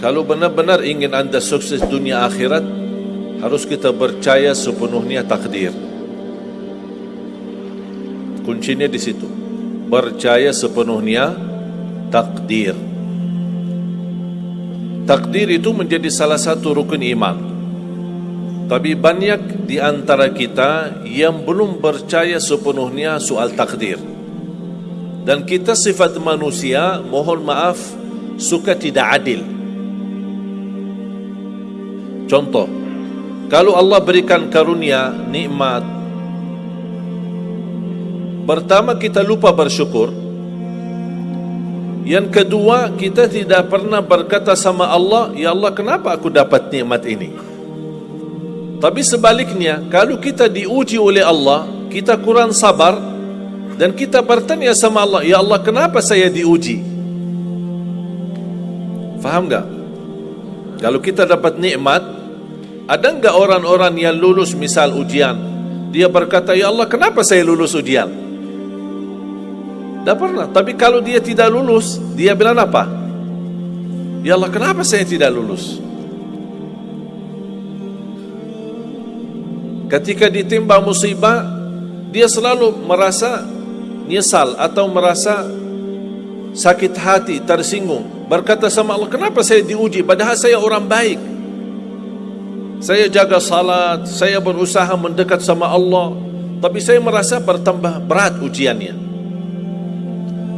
Kalau benar-benar ingin anda sukses dunia akhirat, harus kita percaya sepenuhnya takdir. Kuncinya di situ. Percaya sepenuhnya takdir. Takdir itu menjadi salah satu rukun iman. Tapi banyak di antara kita yang belum percaya sepenuhnya soal takdir. Dan kita sifat manusia, mohon maaf, suka tidak adil. Contoh, kalau Allah berikan karunia, nikmat, pertama kita lupa bersyukur. Yang kedua, kita tidak pernah berkata sama Allah, Ya Allah, kenapa aku dapat nikmat ini? Tapi sebaliknya, kalau kita diuji oleh Allah, kita kurang sabar, dan kita bertanya sama Allah, Ya Allah, kenapa saya diuji? Faham tak? Kalau kita dapat nikmat, ada enggak orang-orang yang lulus misal ujian? Dia berkata Ya Allah kenapa saya lulus ujian? Tak pernah. Tapi kalau dia tidak lulus Dia bilang apa? Ya Allah kenapa saya tidak lulus? Ketika ditimba musibah Dia selalu merasa Nyesal atau merasa Sakit hati, tersinggung. Berkata sama Allah Kenapa saya diuji? Padahal saya orang baik saya jaga salat, saya berusaha mendekat sama Allah, tapi saya merasa bertambah berat ujiannya.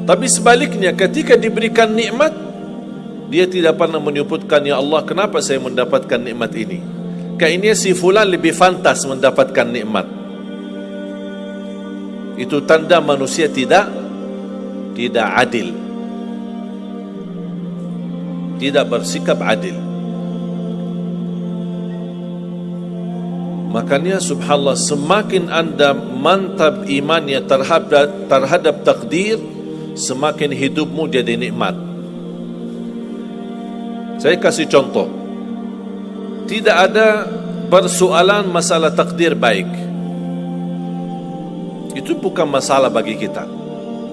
Tapi sebaliknya ketika diberikan nikmat, dia tidak pernah menyebutkan ya Allah kenapa saya mendapatkan nikmat ini. Kayaknya si fulan lebih fantas mendapatkan nikmat. Itu tanda manusia tidak tidak adil. Tidak bersikap adil. Makanya subhanallah semakin anda mantap imannya terhadap terhadap takdir semakin hidupmu jadi nikmat. Saya kasih contoh. Tidak ada persoalan masalah takdir baik. Itu bukan masalah bagi kita.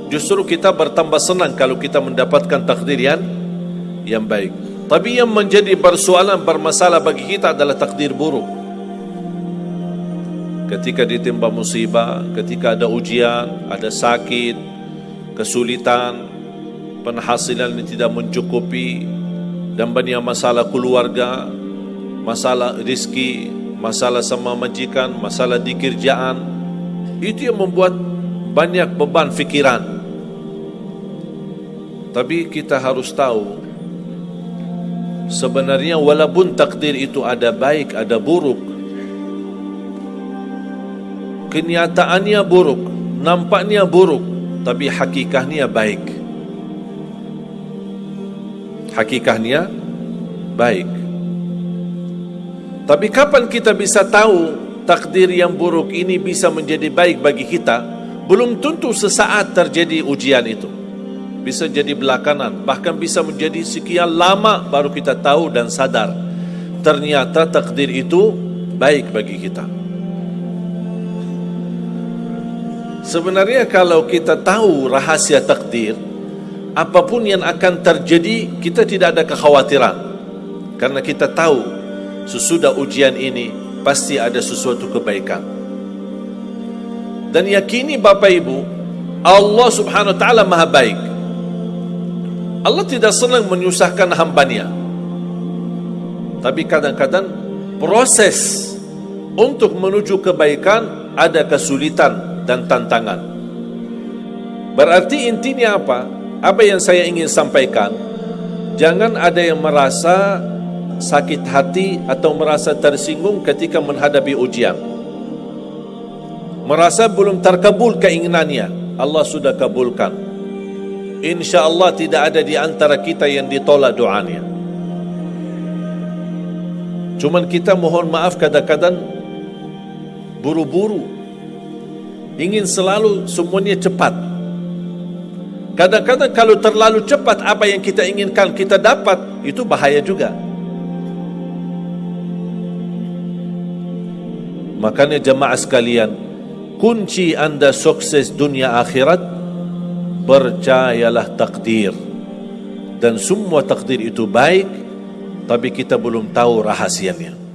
Justru kita bertambah senang kalau kita mendapatkan takdir yang yang baik. Tapi yang menjadi persoalan bermasalah bagi kita adalah takdir buruk ketika ditimpa musibah, ketika ada ujian, ada sakit, kesulitan, penghasilan yang tidak mencukupi, dan banyak masalah keluarga, masalah rizki, masalah sama majikan, masalah di kerjaan, itu yang membuat banyak beban fikiran. Tapi kita harus tahu, sebenarnya walaupun takdir itu ada baik, ada buruk, kenyataannya buruk, nampaknya buruk, tapi hakikahnya baik. Hakikahnya baik. Tapi kapan kita bisa tahu takdir yang buruk ini bisa menjadi baik bagi kita? Belum tentu sesaat terjadi ujian itu. Bisa jadi belakangan, bahkan bisa menjadi sekian lama baru kita tahu dan sadar. Ternyata takdir itu baik bagi kita. Sebenarnya kalau kita tahu rahasia takdir Apapun yang akan terjadi Kita tidak ada kekhawatiran. Karena kita tahu Sesudah ujian ini Pasti ada sesuatu kebaikan. Dan yakini Bapak Ibu Allah subhanahu wa ta'ala maha baik. Allah tidak senang menyusahkan hambanya. Tapi kadang-kadang Proses Untuk menuju kebaikan Ada kesulitan dan tantangan. Berarti intinya apa? Apa yang saya ingin sampaikan? Jangan ada yang merasa sakit hati atau merasa tersinggung ketika menghadapi ujian. Merasa belum terkabul keinginannya, Allah sudah kabulkan. Insya Allah tidak ada di antara kita yang ditolak doanya. Cuman kita mohon maaf kadang-kadang buru-buru ingin selalu semuanya cepat. Kadang-kadang kalau terlalu cepat apa yang kita inginkan kita dapat, itu bahaya juga. Makanya jemaah sekalian, kunci anda sukses dunia akhirat, percayalah takdir. Dan semua takdir itu baik, tapi kita belum tahu rahasianya.